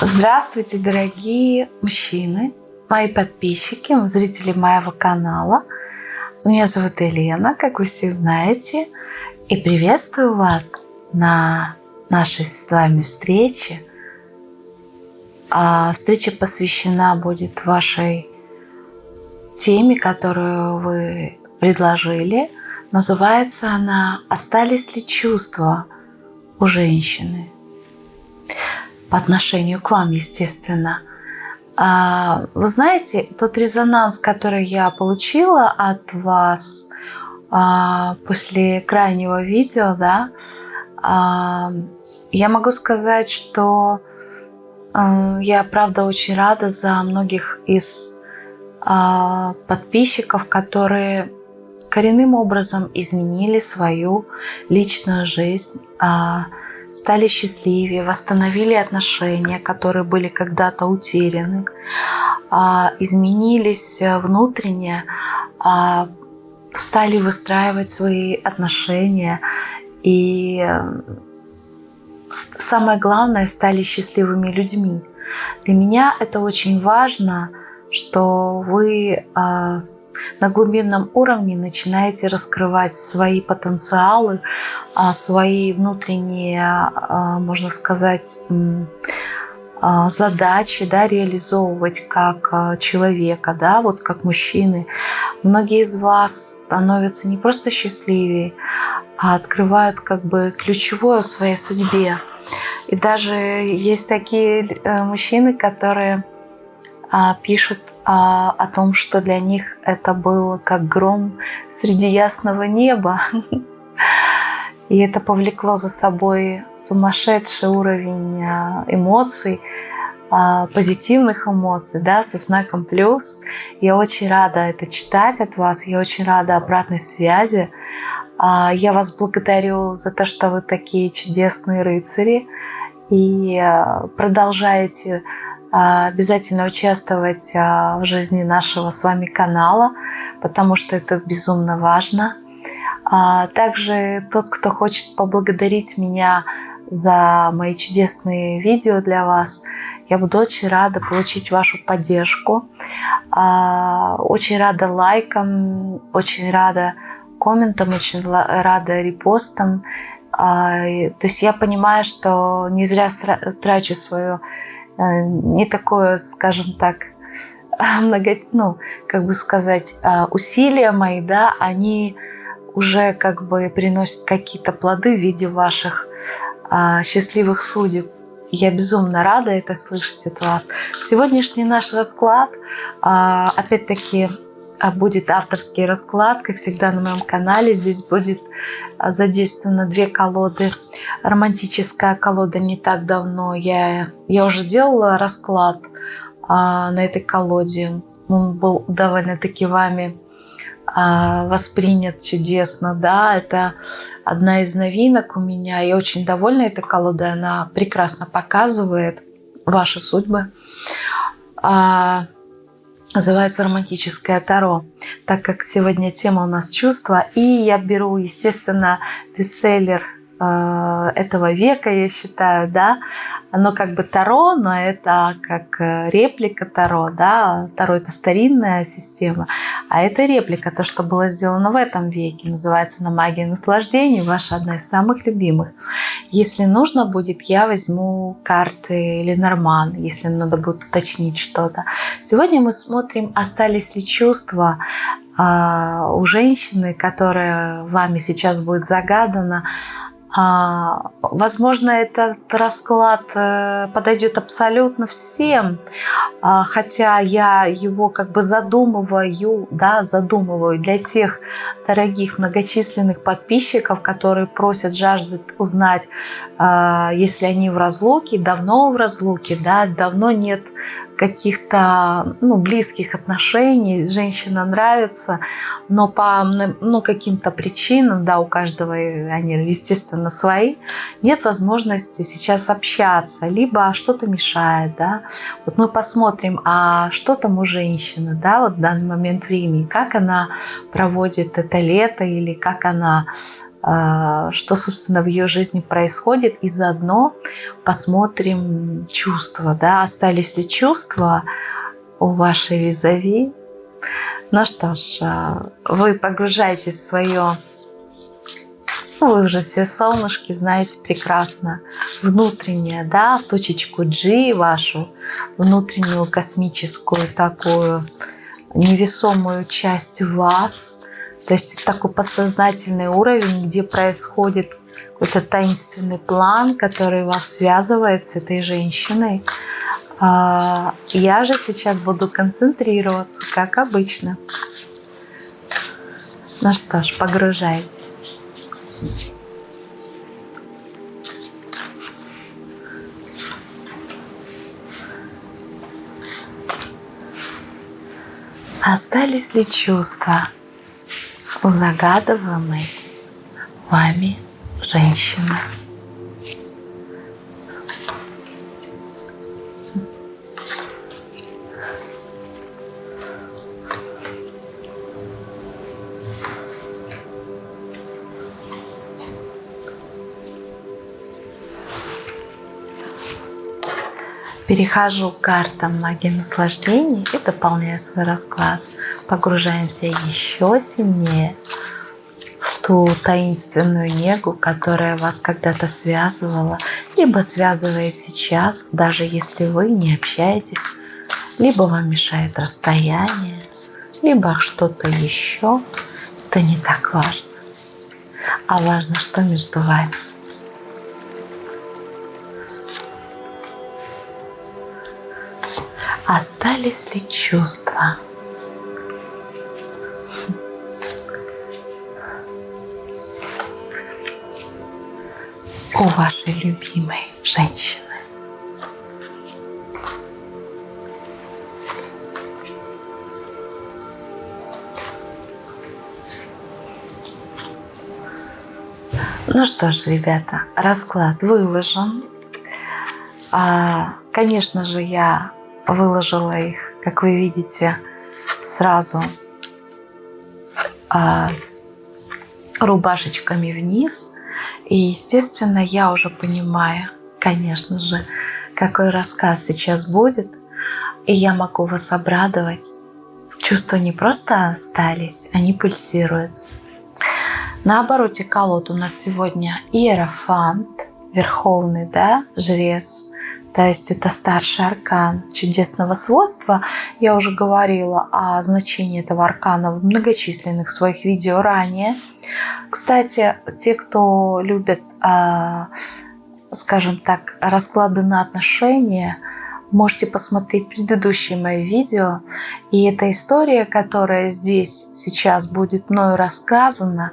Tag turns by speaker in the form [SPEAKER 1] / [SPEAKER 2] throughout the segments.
[SPEAKER 1] Здравствуйте, дорогие мужчины, мои подписчики, зрители моего канала. Меня зовут Елена, как вы все знаете, и приветствую вас на нашей с вами встрече. А встреча посвящена будет вашей теме, которую вы предложили. Называется она «Остались ли чувства у женщины?» По отношению к вам, естественно. А, вы знаете, тот резонанс, который я получила от вас а, после крайнего видео, да, а, я могу сказать, что я, правда, очень рада за многих из подписчиков, которые коренным образом изменили свою личную жизнь, стали счастливее, восстановили отношения, которые были когда-то утеряны, а, изменились э, внутренне, а, стали выстраивать свои отношения и э, самое главное, стали счастливыми людьми. Для меня это очень важно, что вы а, на глубинном уровне начинаете раскрывать свои потенциалы, а, свои внутренние, а, можно сказать, а, задачи да, реализовывать как человека, да, вот как мужчины. Многие из вас становятся не просто счастливее, а открывают как бы ключевое в своей судьбе. И даже есть такие э, мужчины, которые пишут а, о том, что для них это было как гром среди ясного неба. И это повлекло за собой сумасшедший уровень а, эмоций, а, позитивных эмоций, да, со знаком плюс. Я очень рада это читать от вас, я очень рада обратной связи. А, я вас благодарю за то, что вы такие чудесные рыцари и продолжаете а, обязательно участвовать а, в жизни нашего с вами канала, потому что это безумно важно. А, также тот, кто хочет поблагодарить меня за мои чудесные видео для вас, я буду очень рада получить вашу поддержку. Очень рада лайкам, очень рада комментам, очень рада репостам. То есть я понимаю, что не зря трачу свое не такое, скажем так, много, ну, как бы сказать, э, усилия мои, да, они уже как бы приносят какие-то плоды в виде ваших э, счастливых судеб. Я безумно рада это слышать от вас. Сегодняшний наш расклад, опять-таки, будет авторский расклад, как всегда на моем канале. Здесь будет задействовано две колоды. Романтическая колода не так давно. Я, я уже делала расклад а, на этой колоде. Он был довольно-таки вами а, воспринят чудесно. Да, это одна из новинок у меня. Я очень довольна этой колодой. Она прекрасно показывает ваши судьбы. А, называется романтическое таро, так как сегодня тема у нас чувства. И я беру, естественно, бестселлер э, этого века, я считаю, да, оно как бы Таро, но это как э, реплика Таро, да, Таро это старинная система, а это реплика, то, что было сделано в этом веке, называется «На магии наслаждения», ваша одна из самых любимых. Если нужно будет, я возьму карты Ленорман, если надо будет уточнить что-то. Сегодня мы смотрим, остались ли чувства а, у женщины, которая вами сейчас будет загадана, возможно, этот расклад э, подойдет абсолютно всем, а, хотя я его как бы задумываю, да, задумываю для тех дорогих многочисленных подписчиков, которые просят, жаждут узнать, а, если они в разлуке, давно в разлуке, да, давно нет каких-то ну, близких отношений, женщина нравится, но по ну, каким-то причинам, да, у каждого они, естественно, свои, нет возможности сейчас общаться, либо что-то мешает, да. Вот мы посмотрим, а что там у женщины, да, вот в данный момент времени, как она проводит это лето или как она что, собственно, в ее жизни происходит, и заодно посмотрим чувства, да, остались ли чувства у вашей визави. Ну что ж, а, вы погружаетесь в свое, ну, вы уже все солнышки знаете прекрасно, внутреннее, да, в точечку G вашу, внутреннюю космическую такую невесомую часть вас – то есть такой подсознательный уровень, где происходит какой-то таинственный план, который вас связывает с этой женщиной. А, я же сейчас буду концентрироваться, как обычно. Ну что ж, погружайтесь. Остались ли чувства? Загадываемой вами женщина. Перехожу к картам магии наслаждений и дополняю свой расклад погружаемся еще сильнее в ту таинственную негу, которая вас когда-то связывала, либо связывает сейчас, даже если вы не общаетесь, либо вам мешает расстояние, либо что-то еще. Это не так важно. А важно, что между вами. Остались ли чувства? у вашей любимой женщины. Ну что ж, ребята, расклад выложен. А, конечно же, я выложила их, как вы видите, сразу а, рубашечками вниз. И, естественно, я уже понимаю, конечно же, какой рассказ сейчас будет. И я могу вас обрадовать. Чувства не просто остались, они пульсируют. На обороте колод у нас сегодня Иерофант, Верховный, да, Жрец, то есть это старший аркан чудесного свойства. Я уже говорила о значении этого аркана в многочисленных своих видео ранее. Кстати, те, кто любит, а, скажем так, расклады на отношения, можете посмотреть предыдущие мои видео. И эта история, которая здесь сейчас будет мною рассказана,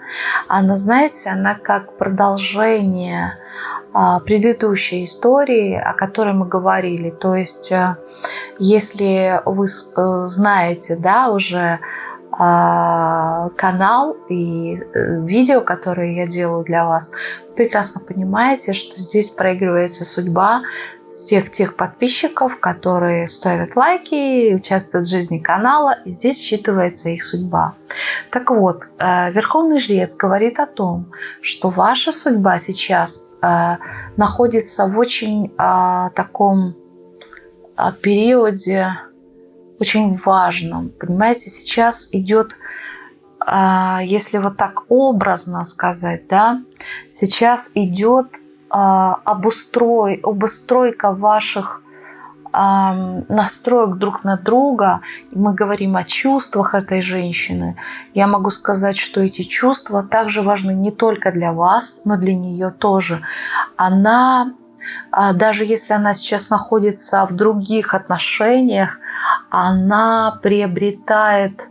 [SPEAKER 1] она, знаете, она как продолжение предыдущей истории, о которой мы говорили. То есть, э, если вы э, знаете, да, уже а, канал и э, видео, которые я делаю для вас, прекрасно понимаете, что здесь проигрывается судьба всех тех подписчиков, которые ставят лайки, участвуют в жизни канала, и здесь считывается их судьба. Так вот, Верховный Жрец говорит о том, что ваша судьба сейчас находится в очень э, таком э, периоде, очень важном. Понимаете, сейчас идет, если вот так образно сказать, да, сейчас идет обустрой, обустройка ваших настроек друг на друга, мы говорим о чувствах этой женщины, я могу сказать, что эти чувства также важны не только для вас, но для нее тоже. Она, а, даже если она сейчас находится в других отношениях, она приобретает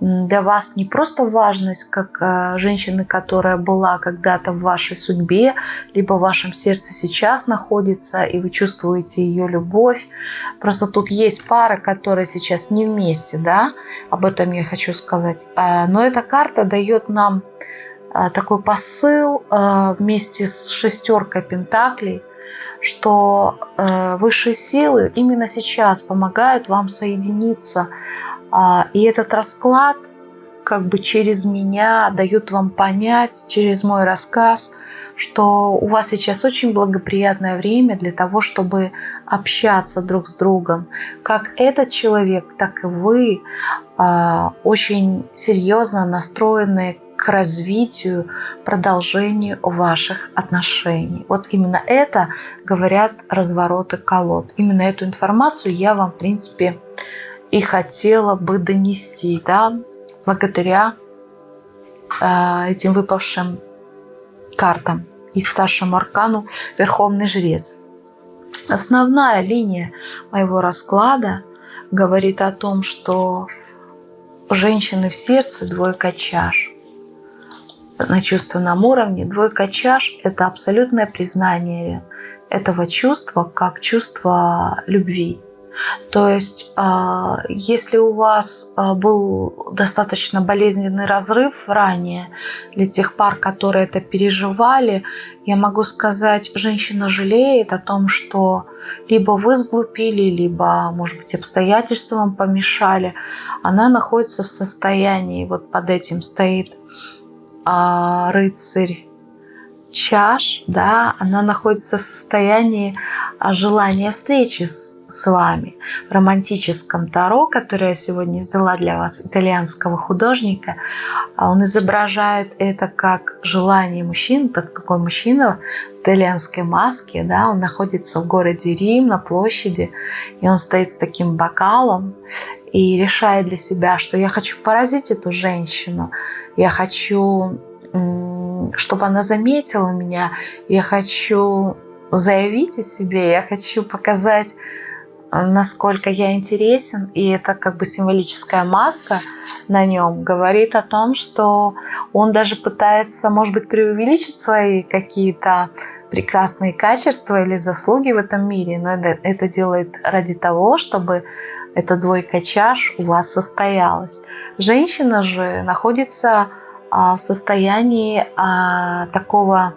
[SPEAKER 1] для вас не просто важность как э, женщины, которая была когда-то в вашей судьбе, либо в вашем сердце сейчас находится, и вы чувствуете ее любовь. Просто тут есть пара, которые сейчас не вместе, да, об этом я хочу сказать. А, но эта карта дает нам а, такой посыл вместе с шестеркой пентаклей, что э, высшие силы именно сейчас помогают вам соединиться и этот расклад как бы через меня дают вам понять, через мой рассказ, что у вас сейчас очень благоприятное время для того, чтобы общаться друг с другом. Как этот человек, так и вы э, очень серьезно настроены к развитию, продолжению ваших отношений. Вот именно это говорят развороты колод. Именно эту информацию я вам, в принципе, и хотела бы донести, да, благодаря э, этим выпавшим картам и старшему аркану Верховный Жрец. Основная линия моего расклада говорит о том, что женщины в сердце двойка чаш. На чувственном уровне двойка чаш – это абсолютное признание этого чувства как чувство любви. То есть, а, если у вас а, был достаточно болезненный разрыв ранее, для тех пар, которые это переживали, я могу сказать, женщина жалеет о том, что либо вы сглупили, либо, может быть, обстоятельства вам помешали. Она находится в состоянии, вот под этим стоит а, рыцарь чаш, да, она находится в состоянии желания встречи с с вами в романтическом таро, которое я сегодня взяла для вас, итальянского художника. А он изображает это как желание мужчин, так какой мужчина в итальянской маске, да, он находится в городе Рим на площади, и он стоит с таким бокалом и решает для себя, что я хочу поразить эту женщину, я хочу чтобы она заметила меня, я хочу заявить о себе, я хочу показать насколько я интересен, и это как бы символическая маска на нем говорит о том, что он даже пытается, может быть, преувеличить свои какие-то прекрасные качества или заслуги в этом мире, но это, это делает ради того, чтобы эта двойка чаш у вас состоялась. Женщина же находится в состоянии а, такого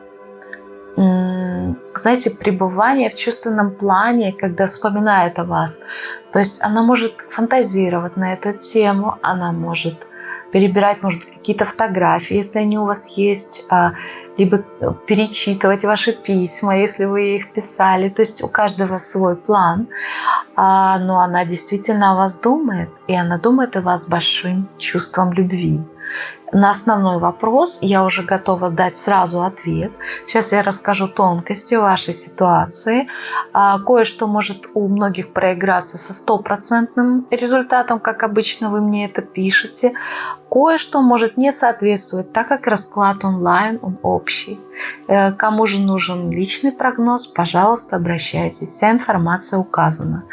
[SPEAKER 1] знаете, пребывание в чувственном плане, когда вспоминает о вас. То есть она может фантазировать на эту тему, она может перебирать, может, какие-то фотографии, если они у вас есть, а, либо перечитывать ваши письма, если вы их писали. То есть у каждого свой план. А, но она действительно о вас думает, и она думает о вас большим чувством любви на основной вопрос я уже готова дать сразу ответ. Сейчас я расскажу тонкости вашей ситуации. А, кое-что может у многих проиграться со стопроцентным результатом, как обычно вы мне это пишете. Кое-что может не соответствовать, так как расклад онлайн, он общий. Э, кому же нужен личный прогноз, пожалуйста, обращайтесь. Вся информация указана.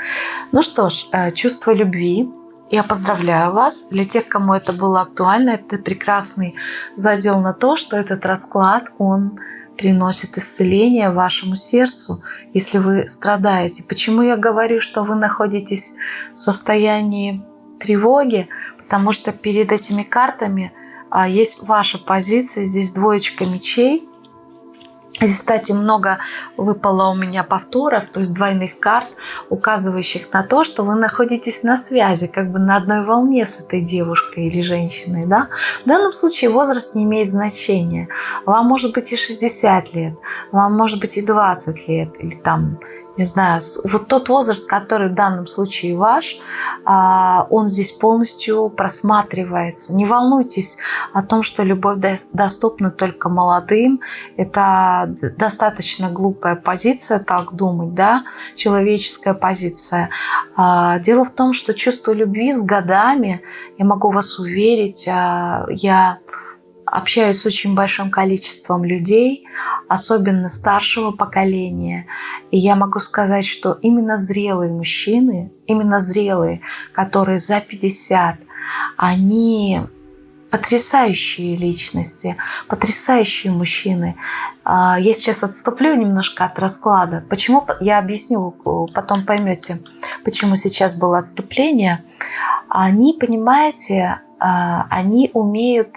[SPEAKER 1] Ну что ж, э, чувство любви я поздравляю вас. Для тех, кому это было актуально, это прекрасный задел на то, что этот расклад, он приносит исцеление вашему сердцу, если вы страдаете. Почему я говорю, что вы находитесь в состоянии тревоги? Потому что перед этими картами а, есть ваша позиция, здесь двоечка мечей – Кстати, много выпало у меня повторов, то есть двойных карт, указывающих на то, что вы находитесь на связи, как бы на одной волне с этой девушкой или женщиной. Да? В данном случае возраст не имеет значения. Вам может быть и 60 лет, вам может быть и 20 лет, или там не знаю, вот тот возраст, который в данном случае ваш, а, он здесь полностью просматривается. Не волнуйтесь о том, что любовь доступна только молодым. Это достаточно глупая позиция, так думать, да, человеческая позиция. А, дело в том, что чувство любви с годами, я могу вас уверить, а, я общаюсь с очень большим количеством людей, особенно старшего поколения. И я могу сказать, что именно зрелые мужчины, именно зрелые, которые за 50, они потрясающие личности, потрясающие мужчины. А, я сейчас отступлю немножко от расклада. Почему? Я объясню, потом поймете, почему сейчас было отступление. Они, понимаете, а, они умеют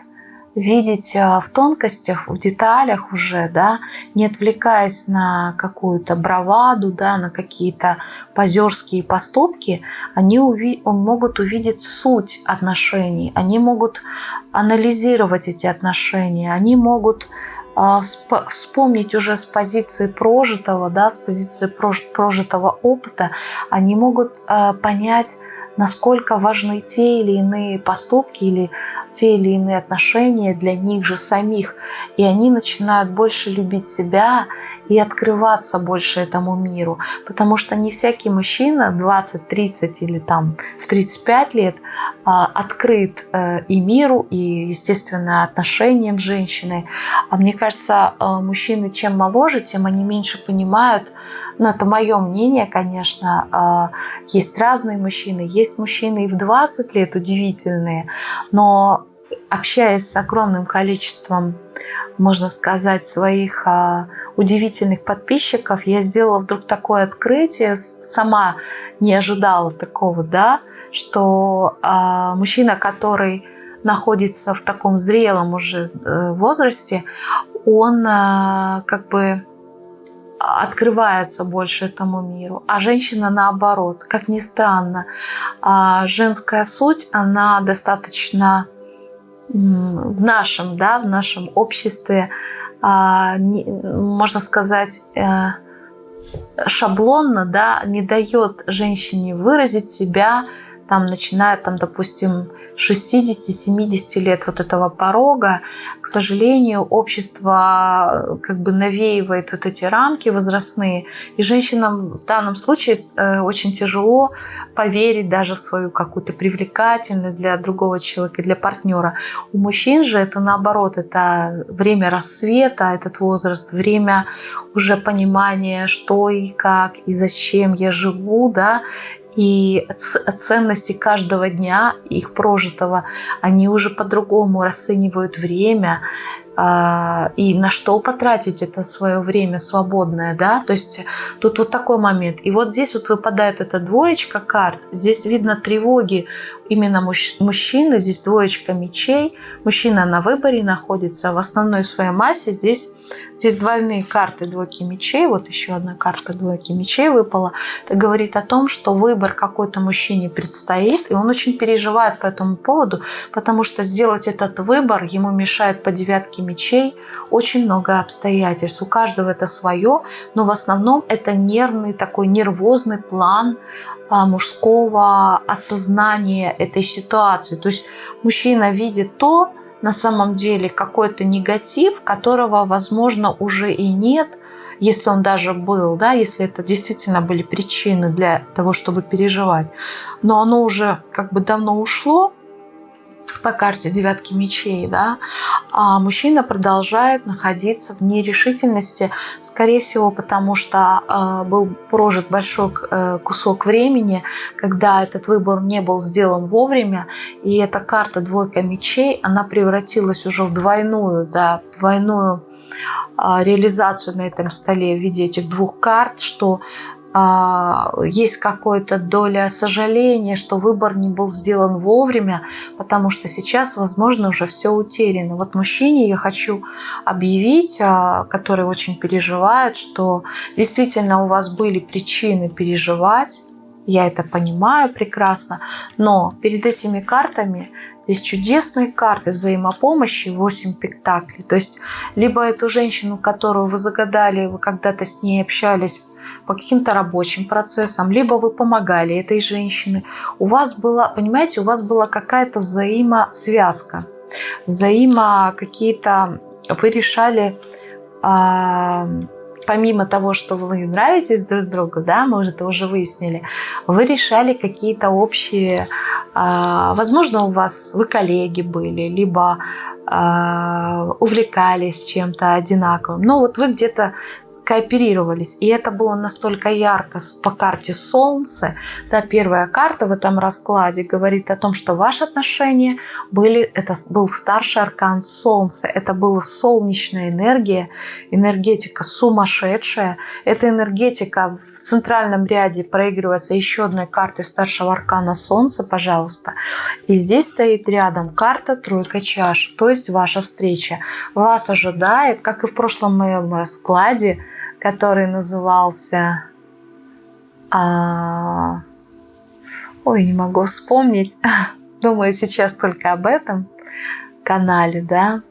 [SPEAKER 1] видеть в тонкостях, в деталях уже, да, не отвлекаясь на какую-то браваду, да, на какие-то позерские поступки, они уви могут увидеть суть отношений, они могут анализировать эти отношения, они могут а, вспомнить уже с позиции прожитого, да, с позиции прожитого опыта, они могут а, понять, насколько важны те или иные поступки или те или иные отношения для них же самих. И они начинают больше любить себя и открываться больше этому миру. Потому что не всякий мужчина 20, 30 или там в 35 лет а, открыт э, и миру, и, естественно, отношениям с женщиной. А мне кажется, э, мужчины чем моложе, тем они меньше понимают, ну, это мое мнение, конечно. А, есть разные мужчины. Есть мужчины и в 20 лет удивительные. Но общаясь с огромным количеством, можно сказать, своих а, удивительных подписчиков, я сделала вдруг такое открытие, сама не ожидала такого, да, что а, мужчина, который находится в таком зрелом уже э, возрасте, он как бы открывается больше этому миру, а женщина наоборот. Как ни странно, а женская суть, она достаточно в нашем, да, в нашем обществе, а, можно сказать, э, шаблонно, да, не дает женщине выразить себя, там, начиная, там, допустим, 60-70 лет вот этого порога, к сожалению, общество э, как бы навеивает вот эти рамки возрастные, и женщинам в данном случае э, очень тяжело поверить даже в свою какую-то привлекательность для другого человека, для партнера. У мужчин же это наоборот, это время рассвета, этот возраст, время уже понимания, что и как, и зачем я живу, да, и ценности каждого дня, их прожитого, они уже по-другому расценивают время, а, и на что потратить это свое время свободное, да, то есть тут вот такой момент. И вот здесь вот выпадает эта двоечка карт, здесь видно тревоги именно мужчины, здесь двоечка мечей, мужчина на выборе находится в основной своей массе, здесь, здесь двойные карты двойки мечей, вот еще одна карта двойки мечей выпала, это говорит о том, что выбор какой-то мужчине предстоит, и он очень переживает по этому поводу, потому что сделать этот выбор ему мешает по девятке мечей очень много обстоятельств, у каждого это свое, но в основном это нервный такой нервозный план, а, мужского осознания этой ситуации. То есть мужчина видит то, на самом деле какой-то негатив, которого, возможно, уже и нет, если он даже был, да, если это действительно были причины для того, чтобы переживать. Но оно уже как бы давно ушло, по карте девятки мечей, да, а мужчина продолжает находиться в нерешительности, скорее всего, потому что э, был прожит большой э, кусок времени, когда этот выбор не был сделан вовремя, и эта карта двойка мечей, она превратилась уже в двойную, да, в двойную э, реализацию на этом столе в виде этих двух карт, что а, есть какая-то доля сожаления, что выбор не был сделан вовремя, потому что сейчас, возможно, уже все утеряно. Вот мужчине я хочу объявить, а, который очень переживает, что действительно у вас были причины переживать, я это понимаю прекрасно, но перед этими картами Здесь чудесные карты взаимопомощи, 8 пентаклей. То есть, либо эту женщину, которую вы загадали, вы когда-то с ней общались по каким-то рабочим процессам, либо вы помогали этой женщине. У вас была, понимаете, у вас была какая-то взаимосвязка, взаимо какие-то, вы решали, а, помимо того, что вы нравитесь друг другу, да, мы уже это уже выяснили, вы решали какие-то общие, а, возможно, у вас, вы коллеги были, либо а, увлекались чем-то одинаковым. Но вот вы где-то кооперировались. И это было настолько ярко по карте Солнце. Да, первая карта в этом раскладе говорит о том, что ваши отношения были, это был старший аркан Солнца, это была солнечная энергия, энергетика сумасшедшая. Эта энергетика в центральном ряде проигрывается еще одной картой старшего аркана Солнца, пожалуйста. И здесь стоит рядом карта тройка чаш, то есть ваша встреча. Вас ожидает, как и в прошлом моем раскладе, который назывался... А... Ой, не могу вспомнить. Думаю сейчас только об этом канале, да.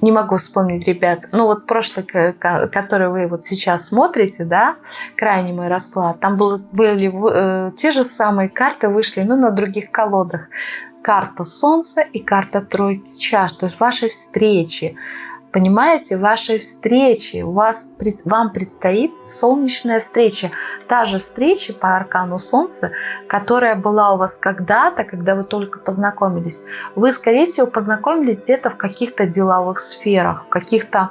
[SPEAKER 1] Не могу вспомнить, ребят. Ну вот прошлый, который вы вот сейчас смотрите, да, крайний мой расклад, там было, были э, те же самые карты вышли, но на других колодах. Карта Солнца и карта Тройки Чаш, то есть вашей встречи, понимаете, вашей встречи. У вас, вам предстоит солнечная встреча. Та же встреча по аркану Солнца, которая была у вас когда-то, когда вы только познакомились. Вы, скорее всего, познакомились где-то в каких-то деловых сферах, в каких-то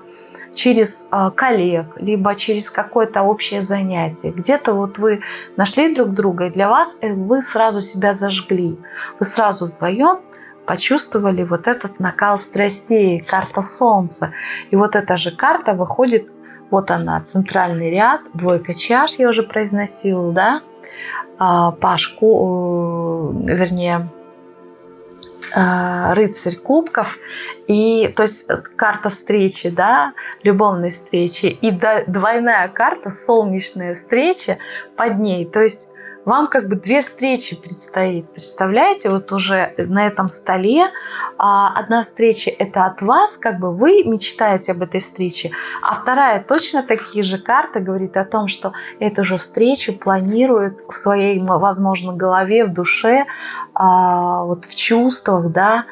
[SPEAKER 1] через э, коллег, либо через какое-то общее занятие. Где-то вот вы нашли друг друга, и для вас э, вы сразу себя зажгли. Вы сразу вдвоем почувствовали вот этот накал страстей, карта Солнца. И вот эта же карта выходит, вот она, центральный ряд, двойка чаш, я уже произносила, да, а, Пашку, э, вернее, э, рыцарь кубков. И то есть карта встречи да любовной встречи. И двойная карта солнечная встреча под ней. То есть вам как бы две встречи предстоит. Представляете, вот уже на этом столе а, одна встреча это от вас, как бы вы мечтаете об этой встрече, а вторая точно такие же карты говорит о том, что эту же встречу планирует в своей, возможно, голове, в душе, а, вот в чувствах, да,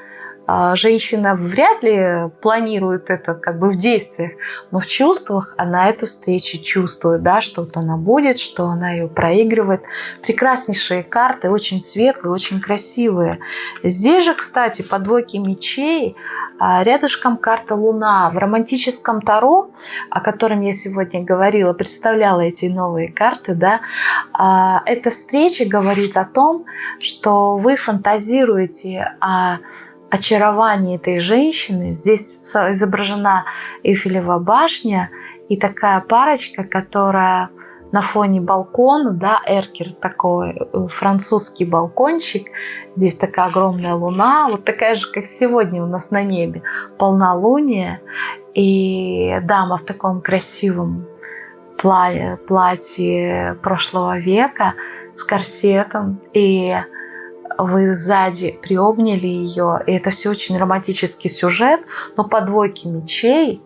[SPEAKER 1] женщина вряд ли планирует это как бы в действиях, но в чувствах она эту встречу чувствует, да, что вот она будет, что она ее проигрывает. Прекраснейшие карты, очень светлые, очень красивые. Здесь же, кстати, по двойке мечей а, рядышком карта Луна. В романтическом Таро, о котором я сегодня говорила, представляла эти новые карты, да, а, эта встреча говорит о том, что вы фантазируете о очарование этой женщины. Здесь изображена Эйфелева башня и такая парочка, которая на фоне балкона, да, эркер такой, э, французский балкончик. Здесь такая огромная луна, вот такая же, как сегодня у нас на небе, полнолуние. И дама в таком красивом платье, прошлого века с корсетом. И вы сзади приобняли ее, и это все очень романтический сюжет, но по двойке мечей,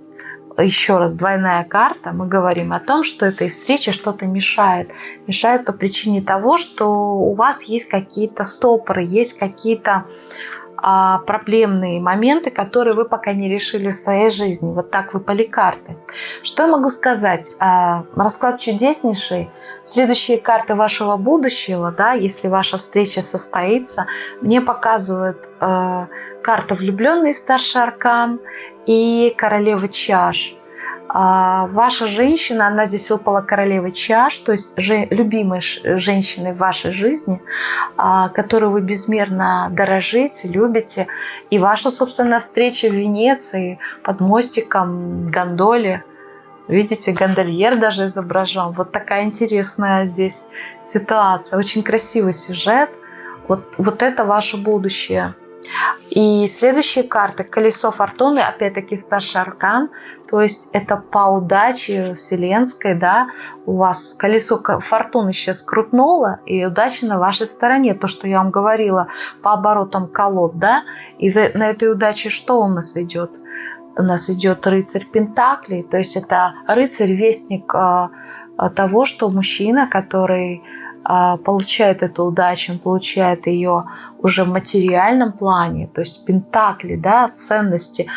[SPEAKER 1] еще раз, двойная карта, мы говорим о том, что этой встрече что-то мешает. Мешает по причине того, что у вас есть какие-то стопоры, есть какие-то проблемные моменты, которые вы пока не решили в своей жизни. Вот так выпали карты. Что я могу сказать? А, расклад чудеснейший. Следующие карты вашего будущего, да, если ваша встреча состоится, мне показывают э, карта влюбленный старший аркан и королева чаш. А ваша женщина, она здесь выпала королевой чаш, то есть же, любимой женщиной в вашей жизни, а, которую вы безмерно дорожите, любите. И ваша, собственно, встреча в Венеции под мостиком, гондоле. Видите, гондольер даже изображен. Вот такая интересная здесь ситуация. Очень красивый сюжет. Вот, вот это ваше будущее. И следующие карты. Колесо фортуны, опять-таки старший аркан. То есть это по удаче вселенской, да, у вас колесо фортуны сейчас крутнуло, и удача на вашей стороне. То, что я вам говорила по оборотам колод, да. И на этой удаче что у нас идет? У нас идет рыцарь Пентаклей, то есть это рыцарь-вестник а, того, что мужчина, который а, получает эту удачу, он получает ее уже в материальном плане, то есть пентакли, да, ценности,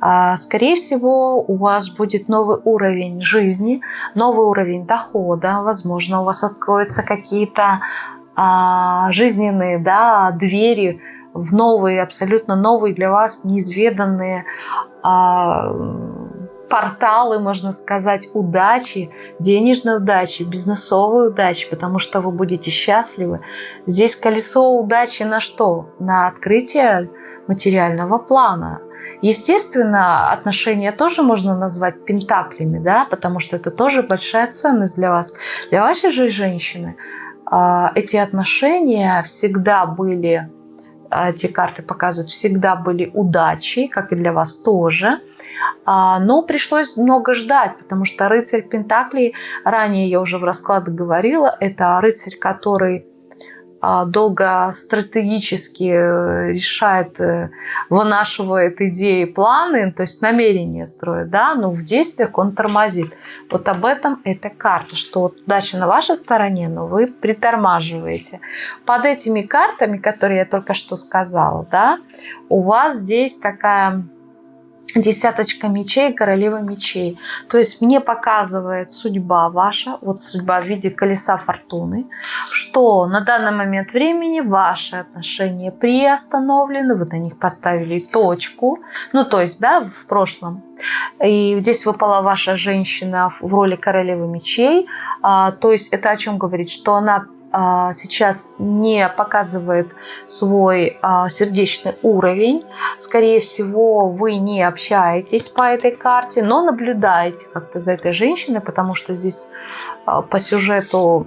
[SPEAKER 1] а, скорее всего, у вас будет новый уровень жизни, новый уровень дохода, возможно, у вас откроются какие-то а, жизненные да, двери в новые, абсолютно новые для вас, неизведанные порталы, можно сказать, удачи, денежной удачи, бизнесовой удачи, потому что вы будете счастливы. Здесь колесо удачи на что? На открытие материального плана. Естественно, отношения тоже можно назвать пентаклями, да, потому что это тоже большая ценность для вас. Для вашей же женщины а, эти отношения всегда были эти карты показывают, всегда были удачи, как и для вас тоже. А, но пришлось много ждать, потому что рыцарь Пентаклей, ранее я уже в раскладах говорила, это рыцарь, который а, долго стратегически э, решает, э, вынашивает идеи, планы, то есть намерения строит, да, но в действиях он тормозит. Вот об этом эта карта, что удача на вашей стороне, но вы притормаживаете. Под этими картами, которые я только что сказала, да, у вас здесь такая десяточка мечей, королева мечей. То есть мне показывает судьба ваша, вот судьба в виде колеса фортуны, что на данный момент времени ваши отношения приостановлены, вы на них поставили точку, ну то есть, да, в прошлом. И здесь выпала ваша женщина в роли королевы мечей, а, то есть это о чем говорит, что она сейчас не показывает свой а, сердечный уровень. Скорее всего, вы не общаетесь по этой карте, но наблюдаете как-то за этой женщиной, потому что здесь а, по сюжету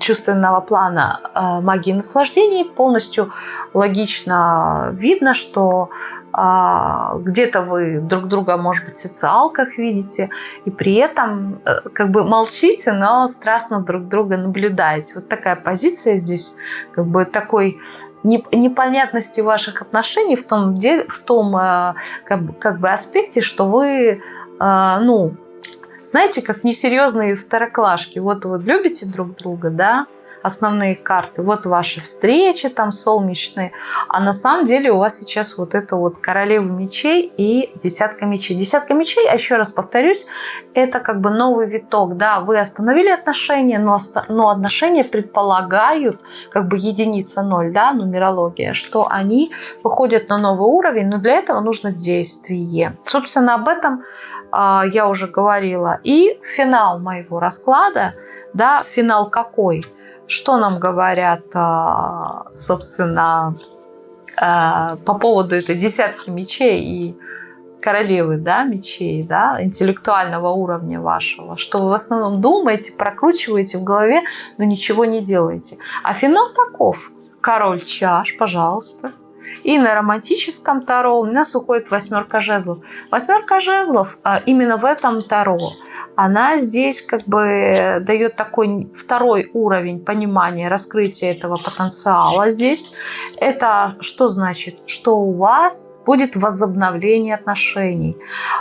[SPEAKER 1] чувственного плана магии наслаждений полностью логично видно, что а, где-то вы друг друга, может быть, в социалках видите, и при этом э, как бы молчите, но страстно друг друга наблюдаете. Вот такая позиция здесь, как бы такой непонятности ваших отношений в том, в том э, как бы, как бы аспекте, что вы, э, ну, знаете, как несерьезные второклашки. Вот вы любите друг друга, да, основные карты. Вот ваши встречи там солнечные. А на самом деле у вас сейчас вот это вот королева мечей и десятка мечей. Десятка мечей, а еще раз повторюсь, это как бы новый виток. Да, вы остановили отношения, но, но отношения предполагают как бы единица ноль, да, нумерология, что они выходят на новый уровень, но для этого нужно действие. Собственно, об этом э, я уже говорила. И финал моего расклада, да, финал какой? Что нам говорят, а, собственно, а, по поводу этой десятки мечей и королевы да, мечей, да, интеллектуального уровня вашего, что вы в основном думаете, прокручиваете в голове, но ничего не делаете. А финал таков. Король чаш, пожалуйста. И на романтическом Таро у нас уходит восьмерка жезлов. Восьмерка жезлов а, именно в этом Таро – она здесь как бы дает такой второй уровень понимания, раскрытия этого потенциала здесь. Это что значит? Что у вас будет возобновление отношений.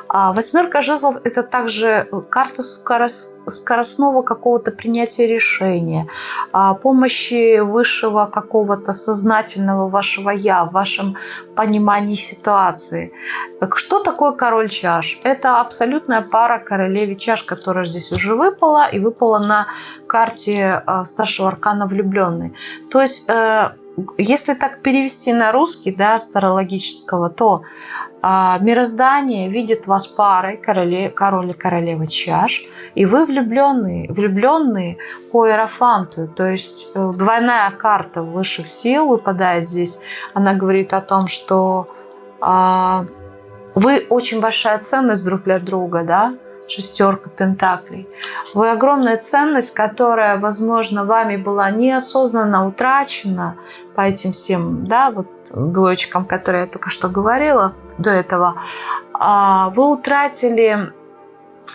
[SPEAKER 1] А восьмерка жезлов – это также карта скоростного какого-то принятия решения, а помощи высшего какого-то сознательного вашего «я» вашем понимании ситуации. Что такое король чаш? Это абсолютная пара королеве чаш, которая здесь уже выпала, и выпала на карте а, старшего аркана влюбленный. То есть э, если так перевести на русский, да, старологического, то мироздание видит вас парой короле, король и королева чаш, и вы влюбленные, влюбленные по иерофанту, то есть э, двойная карта высших сил выпадает здесь. Она говорит о том, что а, вы очень большая ценность друг для друга, да, шестерка пентаклей. Вы огромная ценность, которая, возможно, вами была неосознанно утрачена по этим всем, да, вот двоечкам, которые я только что говорила до этого. А вы утратили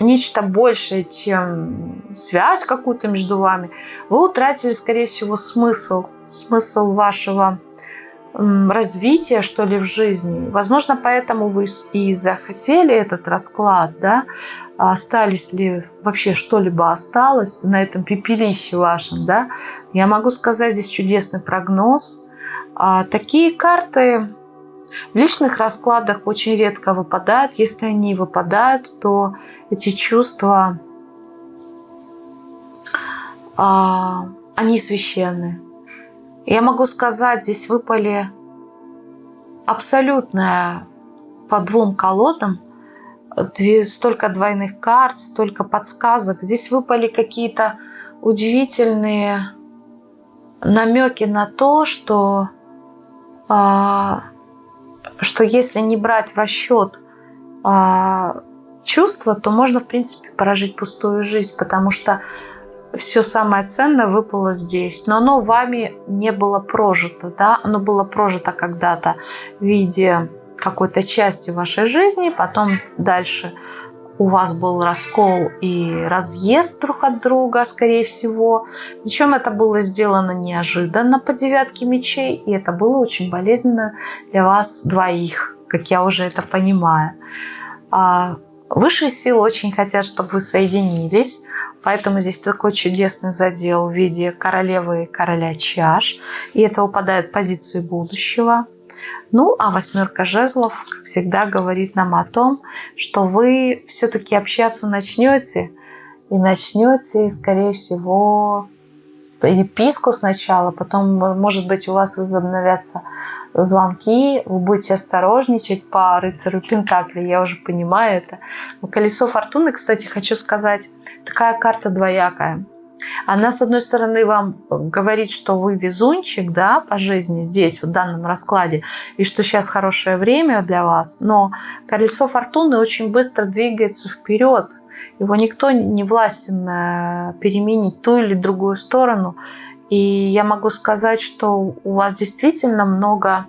[SPEAKER 1] нечто большее, чем связь какую-то между вами. Вы утратили, скорее всего, смысл, смысл вашего развития, что ли, в жизни. Возможно, поэтому вы и захотели этот расклад, да, остались ли вообще что-либо осталось на этом пепелище вашем, да, я могу сказать здесь чудесный прогноз. А такие карты в личных раскладах очень редко выпадают. Если они выпадают, то эти чувства, а, они священны. Я могу сказать, здесь выпали абсолютная по двум колодам столько двойных карт, столько подсказок. Здесь выпали какие-то удивительные намеки на то, что, а, что если не брать в расчет а, чувства, то можно, в принципе, прожить пустую жизнь, потому что все самое ценное выпало здесь, но оно вами не было прожито, да, оно было прожито когда-то в виде какой-то части вашей жизни, потом дальше у вас был раскол и разъезд друг от друга, скорее всего. Причем это было сделано неожиданно по девятке мечей, и это было очень болезненно для вас двоих, как я уже это понимаю. Высшие силы очень хотят, чтобы вы соединились, Поэтому здесь такой чудесный задел в виде королевы и короля чаш. И это упадает в позицию будущего. Ну, а восьмерка жезлов, как всегда, говорит нам о том, что вы все-таки общаться начнете. И начнете, скорее всего, переписку сначала, потом, может быть, у вас возобновятся звонки, вы будете осторожничать по рыцарю Пентакли, я уже понимаю это. Но колесо фортуны, кстати, хочу сказать, такая карта двоякая. Она, с одной стороны, вам говорит, что вы везунчик да, по жизни здесь, в данном раскладе, и что сейчас хорошее время для вас, но колесо фортуны очень быстро двигается вперед. Его никто не властен э, переменить ту или другую сторону. И я могу сказать, что у вас действительно много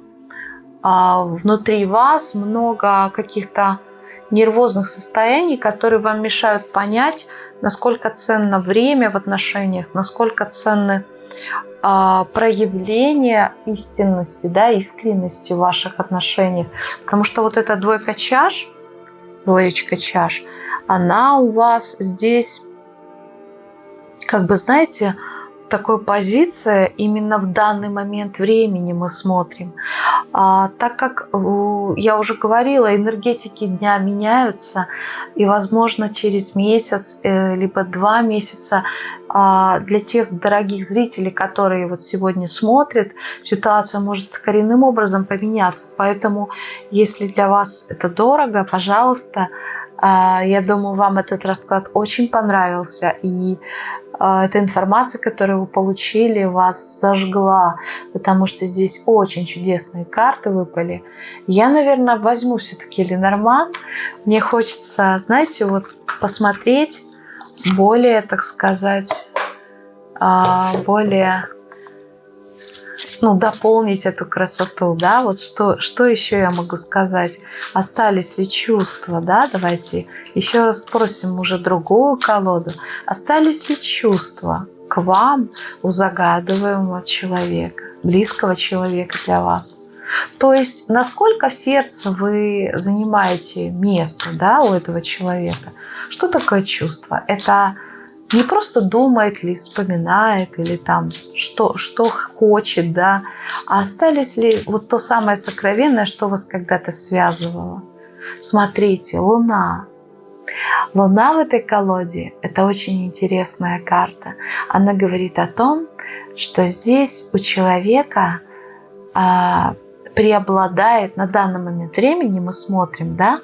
[SPEAKER 1] а, внутри вас, много каких-то нервозных состояний, которые вам мешают понять, насколько ценно время в отношениях, насколько ценны а, проявления истинности, да, искренности в ваших отношениях. Потому что вот эта двойка чаш, двоечка чаш, она у вас здесь, как бы, знаете, такой позиции именно в данный момент времени мы смотрим. А, так как я уже говорила, энергетики дня меняются, и, возможно, через месяц, э, либо два месяца а, для тех дорогих зрителей, которые вот сегодня смотрят, ситуация может коренным образом поменяться. Поэтому, если для вас это дорого, пожалуйста, а, я думаю, вам этот расклад очень понравился. И а, эта информация, которую вы получили, вас зажгла, потому что здесь очень чудесные карты выпали. Я, наверное, возьму все-таки Ленорман. Мне хочется, знаете, вот посмотреть более, так сказать, а, более ну, дополнить эту красоту, да, вот что, что еще я могу сказать, остались ли чувства, да, давайте еще раз спросим уже другую колоду, остались ли чувства к вам у загадываемого человека, близкого человека для вас. То есть, насколько в сердце вы занимаете место да, у этого человека. Что такое чувство? Это не просто думает ли, вспоминает или там что, что хочет, да, а остались ли вот то самое сокровенное, что вас когда-то связывало. Смотрите, Луна. Луна в этой колоде – это очень интересная карта. Она говорит о том, что здесь у человека а, преобладает на данный момент времени, мы смотрим, да,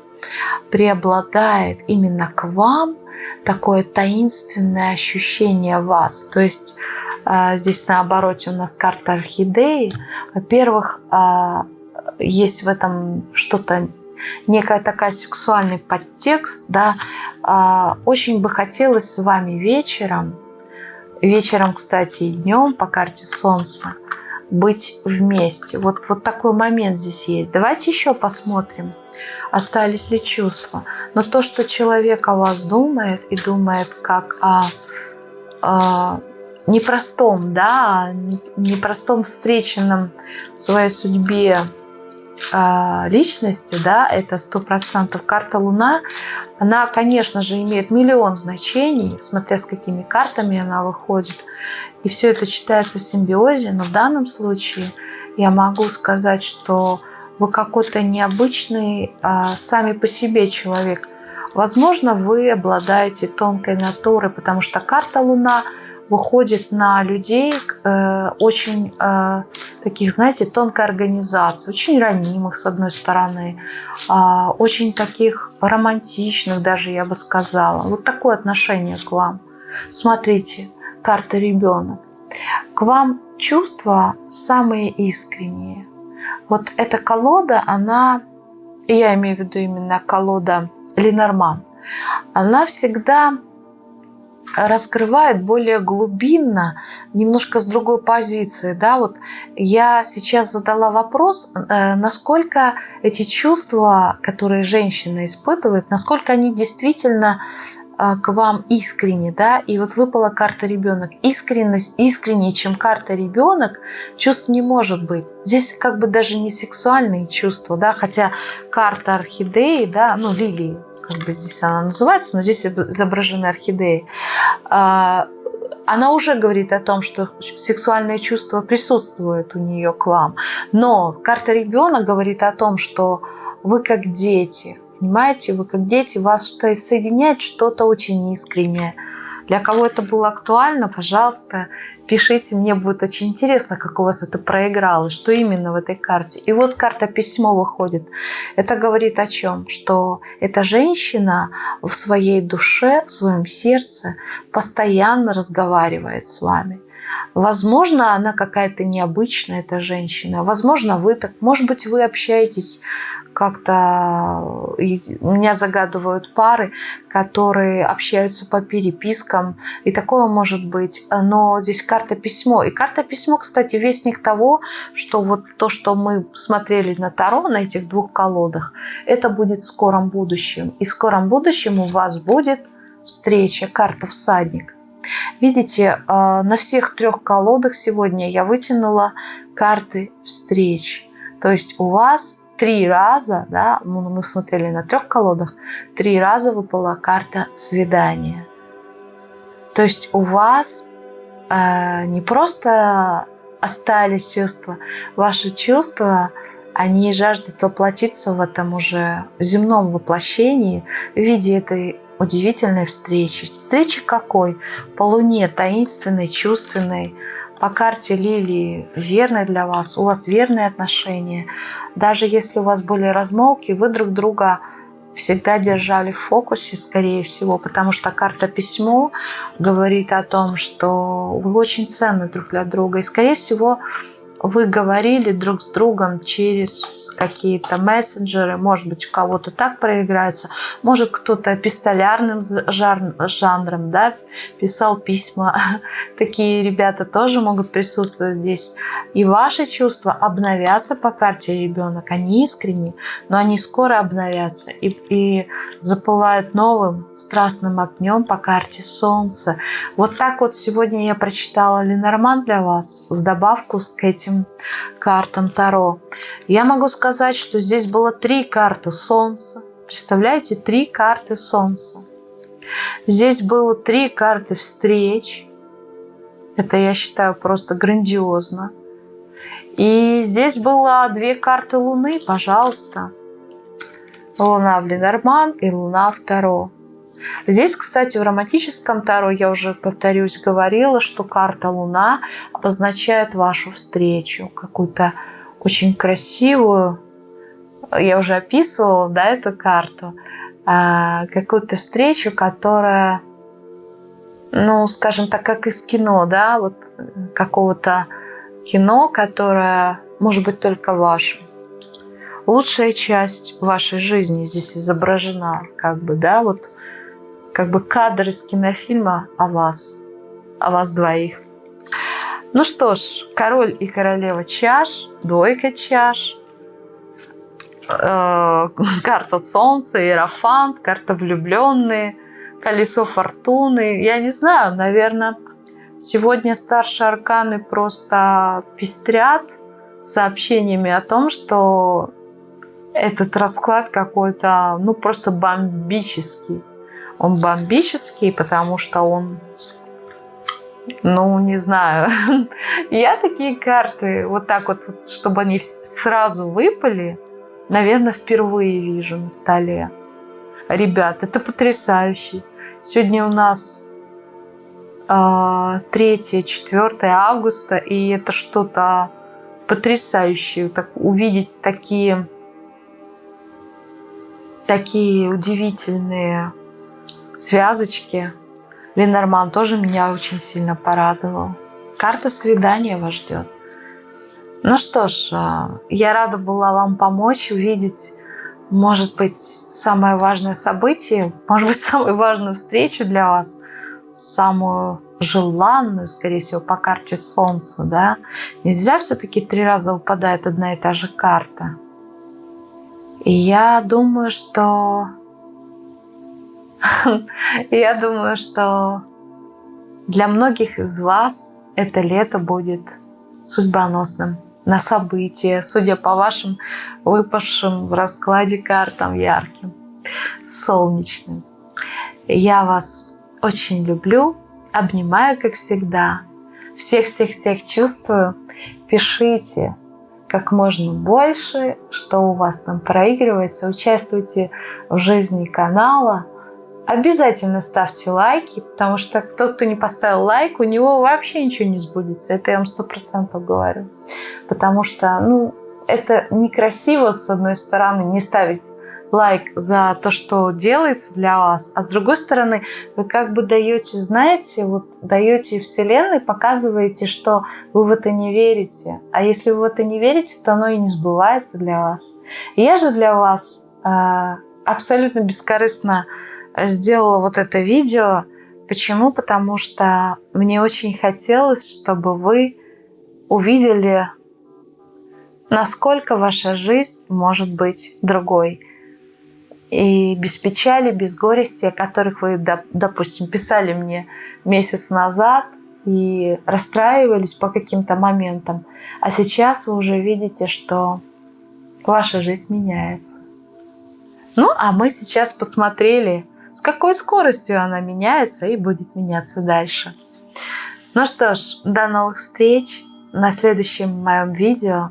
[SPEAKER 1] преобладает именно к вам такое таинственное ощущение вас. То есть а, здесь на обороте у нас карта орхидеи. Во-первых, а, есть в этом что-то некая такая сексуальный подтекст, да, а, очень бы хотелось с вами вечером, вечером, кстати, и днем по карте Солнца, быть вместе. Вот, вот такой момент здесь есть. Давайте еще посмотрим, остались ли чувства. Но то, что человек о вас думает и думает как о, о непростом, да, непростом встреченном в своей судьбе личности, да, это сто процентов карта Луна, она, конечно же, имеет миллион значений, смотря с какими картами она выходит. И все это читается в симбиозе, но в данном случае я могу сказать, что вы какой-то необычный а, сами по себе человек. Возможно, вы обладаете тонкой натурой, потому что карта Луна выходит на людей э, очень э, таких, знаете, тонкой организации, очень ранимых, с одной стороны, э, очень таких романтичных даже, я бы сказала. Вот такое отношение к вам. Смотрите, карта ребенок. К вам чувства самые искренние. Вот эта колода, она, я имею в виду именно колода Ленорман, она всегда раскрывает более глубинно, немножко с другой позиции. Да? Вот я сейчас задала вопрос, э, насколько эти чувства, которые женщина испытывает, насколько они действительно э, к вам искренне, да, и вот выпала карта ребенок. Искренность, искреннее, чем карта ребенок, чувств не может быть. Здесь как бы даже не сексуальные чувства, да, хотя карта орхидеи, да, ну, лилии, как бы здесь она называется, но здесь изображены орхидеи, а, она уже говорит о том, что сексуальные чувства присутствуют у нее к вам. Но карта ребенок говорит о том, что вы как дети, понимаете, вы как дети, вас что соединяет что-то очень искреннее. Для кого это было актуально, пожалуйста, Пишите, мне будет очень интересно, как у вас это проиграло, что именно в этой карте. И вот карта письмо выходит. Это говорит о чем? Что эта женщина в своей душе, в своем сердце постоянно разговаривает с вами. Возможно, она какая-то необычная, эта женщина. Возможно, вы так, может быть, вы общаетесь как-то меня загадывают пары, которые общаются по перепискам, и такое может быть. Но здесь карта письмо. И карта письмо, кстати, вестник того, что вот то, что мы смотрели на Таро, на этих двух колодах, это будет в скором будущем. И в скором будущем у вас будет встреча, карта всадник. Видите, э, на всех трех колодах сегодня я вытянула карты встреч. То есть у вас три раза, да, мы смотрели на трех колодах, три раза выпала карта свидания. То есть у вас э, не просто остались чувства, ваши чувства, они жаждут воплотиться в этом уже земном воплощении в виде этой удивительной встречи. Встречи какой? По луне, таинственной, чувственной, по карте Лилии верны для вас, у вас верные отношения. Даже если у вас были размолвки, вы друг друга всегда держали в фокусе, скорее всего, потому что карта письмо говорит о том, что вы очень ценны друг для друга. И, скорее всего, вы говорили друг с другом через какие-то мессенджеры, может быть, у кого-то так проиграется, может, кто-то пистолярным жанром да, писал письма. Такие ребята тоже могут присутствовать здесь. И ваши чувства обновятся по карте ребенок. Они искренние, но они скоро обновятся и, и запылают новым страстным огнем по карте Солнца. Вот так вот сегодня я прочитала Ленорман для вас с добавку к этим картам Таро. Я могу сказать, что здесь было три карты Солнца. Представляете, три карты Солнца. Здесь было три карты встреч. Это, я считаю, просто грандиозно. И здесь было две карты Луны, пожалуйста. Луна в Ленорман и Луна в Таро. Здесь, кстати, в романтическом Таро, я уже, повторюсь, говорила, что карта Луна обозначает вашу встречу, какую-то очень красивую, я уже описывала, да, эту карту, а, какую-то встречу, которая, ну, скажем так, как из кино, да, вот какого-то кино, которое может быть только вашим. Лучшая часть вашей жизни здесь изображена, как бы, да, вот как бы кадр из кинофильма о вас, о вас двоих. Ну что ж, король и королева чаш, двойка чаш, э, карта солнца, иерофант, карта влюбленные, колесо фортуны. Я не знаю, наверное, сегодня старшие арканы просто пестрят сообщениями о том, что этот расклад какой-то, ну, просто бомбический. Он бомбический, потому что он, ну, не знаю. Я такие карты, вот так вот, чтобы они сразу выпали, наверное, впервые вижу на столе. Ребят, это потрясающе. Сегодня у нас 3-4 августа, и это что-то потрясающее, так, увидеть такие, такие удивительные связочки. Ленорман тоже меня очень сильно порадовал. Карта свидания вас ждет. Ну что ж, а, я рада была вам помочь увидеть, может быть, самое важное событие, может быть, самую важную встречу для вас, самую желанную, скорее всего, по карте Солнца, да. Не зря все-таки три раза выпадает одна и та же карта. И я думаю, что... Я думаю, что для многих из вас это лето будет судьбоносным на события, судя по вашим выпавшим в раскладе картам ярким, солнечным. Я вас очень люблю, обнимаю, как всегда. Всех-всех-всех чувствую. Пишите как можно больше, что у вас там проигрывается. Участвуйте в жизни канала – Обязательно ставьте лайки, потому что тот, кто не поставил лайк, у него вообще ничего не сбудется. Это я вам сто процентов говорю. Потому что, ну, это некрасиво, с одной стороны, не ставить лайк за то, что делается для вас, а с другой стороны, вы как бы даете, знаете, вот даете Вселенной, показываете, что вы в это не верите. А если вы в это не верите, то оно и не сбывается для вас. Я же для вас э, абсолютно бескорыстно сделала вот это видео. Почему? Потому что мне очень хотелось, чтобы вы увидели, насколько ваша жизнь может быть другой. И без печали, без горести, о которых вы, допустим, писали мне месяц назад и расстраивались по каким-то моментам. А сейчас вы уже видите, что ваша жизнь меняется. Ну, а мы сейчас посмотрели с какой скоростью она меняется и будет меняться дальше. Ну что ж, до новых встреч на следующем моем видео.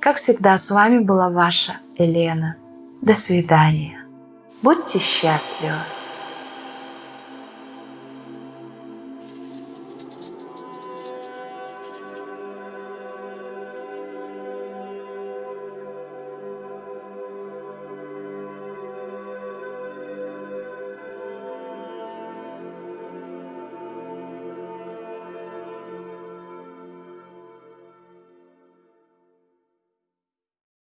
[SPEAKER 1] Как всегда, с вами была ваша Елена. До свидания. Будьте счастливы.